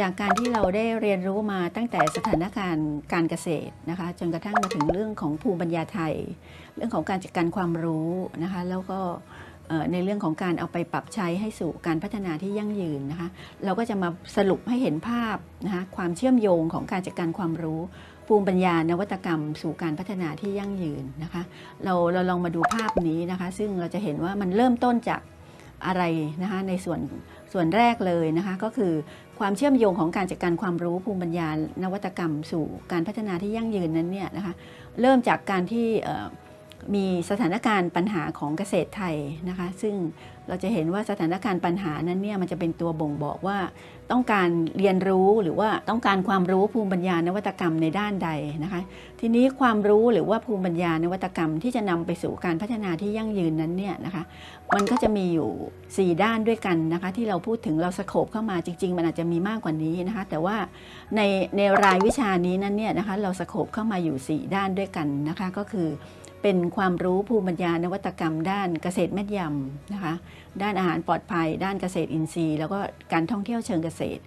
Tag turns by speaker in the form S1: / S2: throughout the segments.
S1: จากการที่เราได้เรียนรู้มาตั้งแต่สถานการณ์การเกษตรนะคะจนกระทั่งมาถึงเรื่องของภูมิปัญญาไทย เรื่องของการจัดการความรู้นะคะแล้วก็ในเรื่องของการเอาไปปรับใช้ให้สู่การพัฒนาที่ยั่งยืนนะคะเราก็จะมาสรุปให้เห็นภาพนะคะความเชื่อมโยงของการจัดการความรู้ ภูมิปัญญานวัตกรรม สู่การพัฒนาที่ยั่งยืนนะคะเราเราลองมาดูภาพนี้นะคะซึ่งเราจะเห็นว่ามันเริ่มต้นจากอะไรนะคะในส่วน ส่วนแรกเลยนะคะก็คือความเชื่อมโยงของการจัดการความรู้ภูมิปัญญานวัตกรรม สู่การพัฒนาที่ยั่งยืนนั้นเนี่ยนะคะเริ่มจากการที่ มีสถานการณ์ปัญหาของเกษตรไทยนะคะ ซึ่งเราจะเห็นว่าสถานการณ์ปัญหานั้นเนี่ยมันจะเป็นตัวบ่งบอกว่า ต้องการเรียนรู้หรือว่าต้องการความรู้ภูมิปัญญานวัตกรรมในด้านใดนะคะ ทีนี้ความรู้หรือว่าภูมิปัญญานวัตกรรมที่จะนำไปสู่การพัฒนาที่ยั่งยืนนั้นเนี่ยนะคะ มันก็จะมีอยู่ 4 ด้านด้วยกันนะคะ ที่เราพูดถึงเราสโคบเข้ามาจริง ๆ มันอาจจะมีมากกว่านี้นะคะ แต่ว่าในในรายวิชานี้นั้นเนี่ยนะคะเราสโคบเข้ามาอยู่ 4 ด้านด้วยกันนะคะ ก็คือ เป็นความรู้ภูมิปัญญานวัตกรรม ด้านเกษตรแม่นยำนะคะ ด้านอาหารปลอดภัย ด้านเกษตรอินทรีย์ แล้วก็การท่องเที่ยวเชิงเกษตร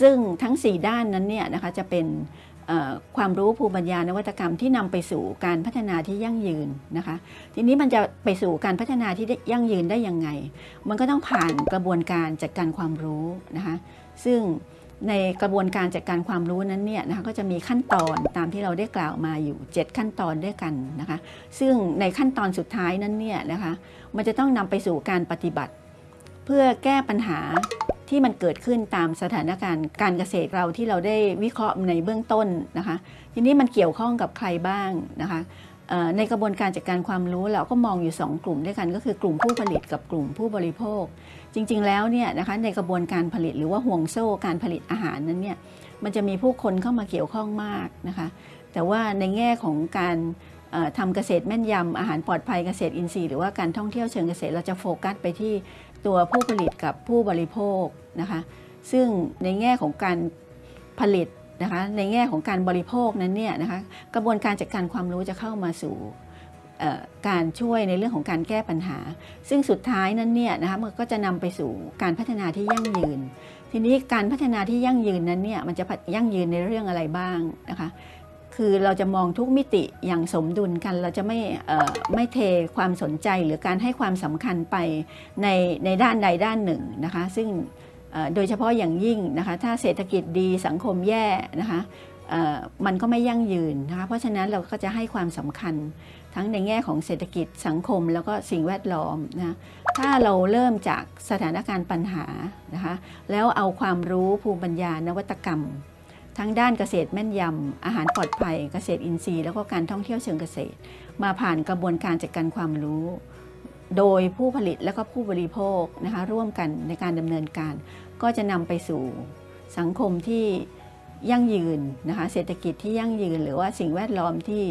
S1: ซึ่งทั้ง 4 ด้านนั้นเนี่ยนะคะจะเป็นความรู้ภูมิปัญญานวัตกรรมที่นำไปสู่การพัฒนาที่ยั่งยืนนะคะ ทีนี้มันจะไปสู่การพัฒนาที่ยั่งยืนได้ยังไง มันก็ต้องผ่านกระบวนการจัดการความรู้นะคะ ซึ่ง ในกระบวนการจัดการความรู้นั้นเนี่ยนะคะก็จะมีขั้นตอนตามที่เราได้กล่าวมาอยู่ 7 ขั้นตอนด้วยกันนะคะซึ่งในขั้นตอนสุดท้ายนั้นเนี่ยนะคะมันจะต้องนำไปสู่การปฏิบัติ เพื่อแก้ปัญหาที่มันเกิดขึ้นตามสถานการณ์การเกษตรเราที่เราได้วิเคราะห์ในเบื้องต้นนะคะทีนี้มันเกี่ยวข้องกับใครบ้างนะคะ ในกระบวนการจัดการความรู้เราก็มองอยู่ 2 กลุ่มด้วยกันก็คือกลุ่มผู้ผลิตกับกลุ่มผู้บริโภค จริงๆ แล้วเนี่ยนะคะในกระบวนการผลิตหรือว่าห่วงโซ่การผลิตอาหารนั้นเนี่ยมันจะมีผู้คนเข้ามาเกี่ยวข้องมากนะคะแต่ว่าในแง่ของการเอ่อทำเกษตรแม่นยำอาหารปลอดภัยเกษตรอินทรีย์หรือว่าการท่องเที่ยวเชิงเกษตรเราจะโฟกัสไปที่ตัวผู้ผลิตกับผู้บริโภคนะคะซึ่งในแง่ของการผลิต นะคะในแง่ของการบริโภคนั้นเนี่ยนะคะกระบวนการจัดการความรู้จะเข้ามาสู่การช่วยในเรื่องของการแก้ปัญหา ซึ่งสุดท้ายนั้นเนี่ยนะคะมันก็จะนำไปสู่การพัฒนาที่ยั่งยืน ทีนี้การพัฒนาที่ยั่งยืนนั้นเนี่ยมันจะยั่งยืนในเรื่องอะไรบ้างนะคะคือเราจะมองทุกมิติอย่างสมดุลกัน เราจะไม่ไม่เทความสนใจหรือการให้ความสำคัญไปในในด้านใดด้านหนึ่งนะคะ ซึ่ง โดยเฉพาะอย่างยิ่งนะคะถ้าเศรษฐกิจดีสังคมแย่นะคะมันก็ไม่ยั่งยืนนะคะเพราะฉะนั้นเราก็จะให้ความสำคัญทั้งในแง่ของเศรษฐกิจสังคมแล้วก็สิ่งแวดล้อมนะถ้าเราเริ่มจากสถานการณ์ปัญหานะคะแล้วเอาความรู้ภูมิปัญญานวัตกรรม ทั้งด้านเกษตรแม่นยำอาหารปลอดภัย เกษตรอินทรีย์ แล้วก็การท่องเที่ยวเชิงเกษตร มาผ่านกระบวนการจัดการความรู้ โดยผู้ผลิตและก็ผู้บริโภคนะคะร่วมกันในการดำเนินการ ก็จะนำไปสู่สังคมที่ยั่งยืนนะคะเศรษฐกิจที่ยั่งยืน หรือว่าสิ่งแวดล้อมที่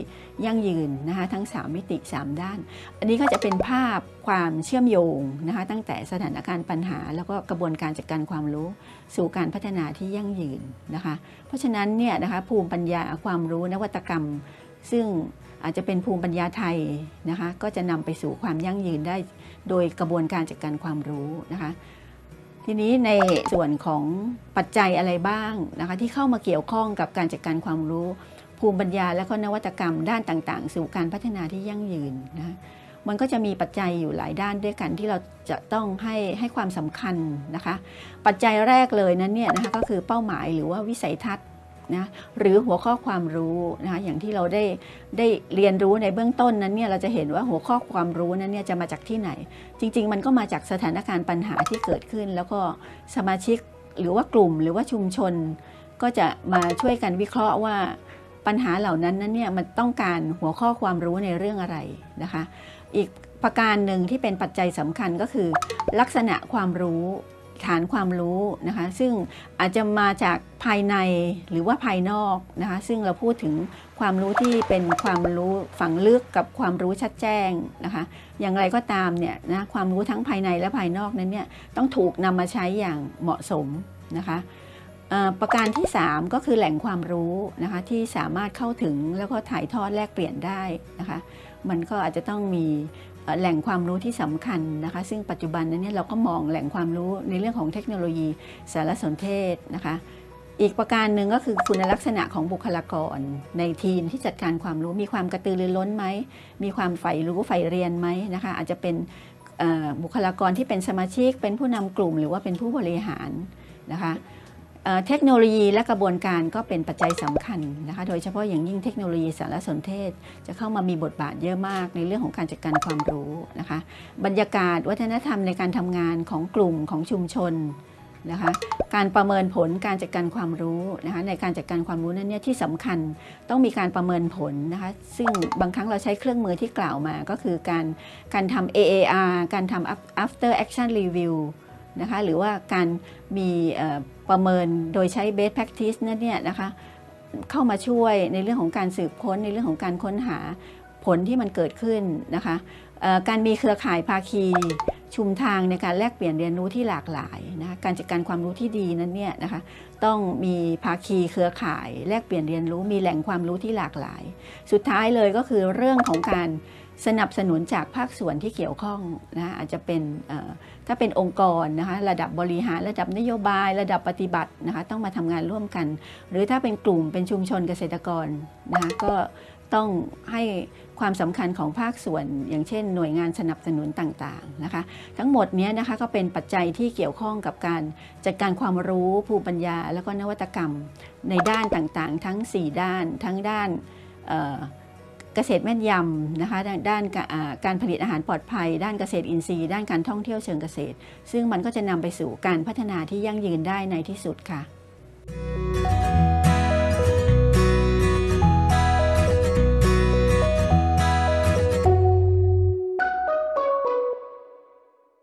S1: ยั่งยืนนะคะทั้ง 3 มิติ 3 ด้าน อันนี้ก็จะเป็นภาพความเชื่อมโยงนะคะตั้งแต่สถานการณ์ปัญหา แล้วก็กระบวนการจัดการความรู้ สู่การพัฒนาที่ยั่งยืนนะคะเพราะฉะนั้นเนี่ยนะคะภูมิปัญญาความรู้นวัตกรรม ซึ่งอาจจะเป็นภูมิปัญญาไทยนะคะก็จะนำไปสู่ความยั่งยืนได้ โดยกระบวนการจัดการความรู้นะคะ ทีนี้ในส่วนของปัจจัยอะไรบ้างนะคะที่เข้ามาเกี่ยวข้องกับการจัดการความรู้ ภูมิปัญญาและก็นวัตกรรมด้านต่างๆ สู่การพัฒนาที่ยั่งยืนนะมันก็จะมีปัจจัยอยู่หลายด้านด้วยกันที่เราจะต้องให้ให้ความสำคัญนะคะ ปัจจัยแรกเลยนั้นเนี่ยนะคะก็คือเป้าหมายหรือว่าวิสัยทัศน์ นะหรือหัวข้อความรู้นะคะอย่างที่เราได้ได้เรียนรู้ในเบื้องต้นนั้นเนี่ยเราจะเห็นว่าหัวข้อความรู้นั้นเนี่ยจะมาจากที่ไหน จริง ๆ มันก็มาจากสถานการณ์ปัญหาที่เกิดขึ้น แล้วก็สมาชิกหรือว่ากลุ่มหรือว่าชุมชน ก็จะมาช่วยกันวิเคราะห์ว่าปัญหาเหล่านั้นนั้นเนี่ยมันต้องการหัวข้อความรู้ในเรื่องอะไรนะคะ อีกประการหนึ่งที่เป็นปัจจัยสำคัญก็คือ ลักษณะความรู้ ฐานความรู้นะคะซึ่งอาจจะมาจากภายในหรือว่าภายนอกนะคะซึ่งเราพูดถึงความรู้ที่เป็นความรู้ฝังลึกกับความรู้ชัดแจ้งนะคะอย่างไรก็ตามเนี่ยนะความรู้ทั้งภายในและภายนอกนั้นเนี่ยต้องถูกนำมาใช้อย่างเหมาะสมนะคะประการที่ 3 ก็คือแหล่งความรู้นะคะที่สามารถเข้าถึงแล้วก็ถ่ายทอดแลกเปลี่ยนได้นะคะมันก็อาจจะต้องมี แหล่งความรู้ที่สำคัญนะคะ ซึ่งปัจจุบันนั้นเราก็มองแหล่งความรู้ในเรื่องของเทคโนโลยีสารสนเทศนะคะ อีกประการหนึ่งก็คือคุณลักษณะของบุคลากร ในทีมที่จัดการความรู้มีความกระตือรือร้นไหม มีความใฝ่รู้ใฝ่เรียนไหมนะคะ อาจจะเป็นบุคลากรที่เป็นสมาชิก เป็นผู้นำกลุ่มหรือว่าเป็นผู้บริหารนะคะ เทคโนโลยีและกระบวนการก็เป็นปัจจัยสำคัญนะคะ โดยเฉพาะอย่างยิ่งเทคโนโลยีสารสนเทศ จะเข้ามามีบทบาทเยอะมากในเรื่องของการจัดการความรู้นะคะ บรรยากาศวัฒนธรรมในการทำงานของกลุ่มของชุมชนนะคะ การประเมินผลการจัดการความรู้นะคะ ในการจัดการความรู้นั้นเนี่ยที่สำคัญต้องมีการประเมินผลนะคะ ซึ่งบางครั้งเราใช้เครื่องมือที่กล่าวมาก็คือการการทำ AAR การทำ after action review นะคะหรือว่าการมีประเมินโดยใช้ best practice นั่นเนี่ยนะคะเข้ามาช่วยในเรื่องของการสืบค้นในเรื่องของการค้นหาผลที่มันเกิดขึ้นนะคะการมีเครือข่ายภาคีชุมทางในการแลกเปลี่ยนเรียนรู้ที่หลากหลายนะคะการจัดการความรู้ที่ดีนั้นเนี่ยนะคะต้องมีภาคีเครือข่าย แลกเปลี่ยนเรียนรู้มีแหล่งความรู้ที่หลากหลาย สุดท้ายเลยก็คือเรื่องของการ สนับสนุนจากภาคส่วนที่เกี่ยวข้องนะอาจจะเป็นถ้าเป็นองค์กรนะคะระดับบริหารระดับนโยบาย ระดับปฏิบัตินะคะต้องมาทำงานร่วมกัน หรือถ้าเป็นกลุ่มเป็นชุมชนเกษตรกรนะคะก็ต้องให้ความสำคัญของภาคส่วน อย่างเช่น หน่วยงานสนับสนุนต่างๆนะคะ ทั้งหมดนี้นะคะก็เป็นปัจจัยที่เกี่ยวข้องกับการจัดการความรู้ภูมิปัญญา แล้วก็นวัตกรรมในด้านต่างๆ ทั้ง 4 ด้าน ทั้งด้าน เกษตรแม่นยำนะคะด้านกาการผลิตอาหารปลอดภัย ด้านเกษตรอินทรีย์ ด้านการท่องเที่ยวเชิงเกษตร ซึ่งมันก็จะนำไปสู่การพัฒนาที่ยั่งยืนได้ในที่สุดค่ะ